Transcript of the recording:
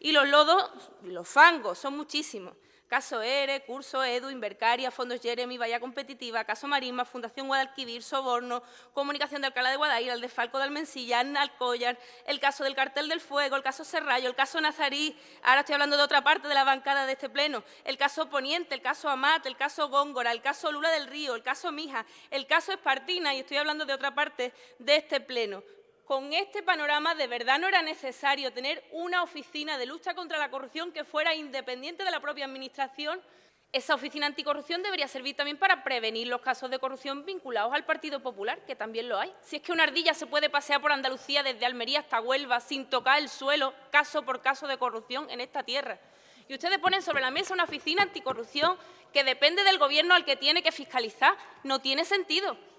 Y los lodos, los fangos, son muchísimos. Caso ERE, Curso EDU, Invercaria, Fondos Jeremy, Valla Competitiva, Caso Marisma, Fundación Guadalquivir, Soborno, Comunicación de Alcalá de Guadaira, el desfalco de Almensilla, Alcollar, el caso del Cartel del Fuego, el caso Serrallo, el caso Nazarí, ahora estoy hablando de otra parte de la bancada de este pleno, el caso Poniente, el caso Amat, el caso Góngora, el caso Lula del Río, el caso Mija, el caso Espartina, y estoy hablando de otra parte de este pleno con este panorama de verdad no era necesario tener una oficina de lucha contra la corrupción que fuera independiente de la propia Administración. Esa oficina anticorrupción debería servir también para prevenir los casos de corrupción vinculados al Partido Popular, que también lo hay. Si es que una ardilla se puede pasear por Andalucía desde Almería hasta Huelva sin tocar el suelo, caso por caso de corrupción en esta tierra. Y ustedes ponen sobre la mesa una oficina anticorrupción que depende del Gobierno al que tiene que fiscalizar. No tiene sentido.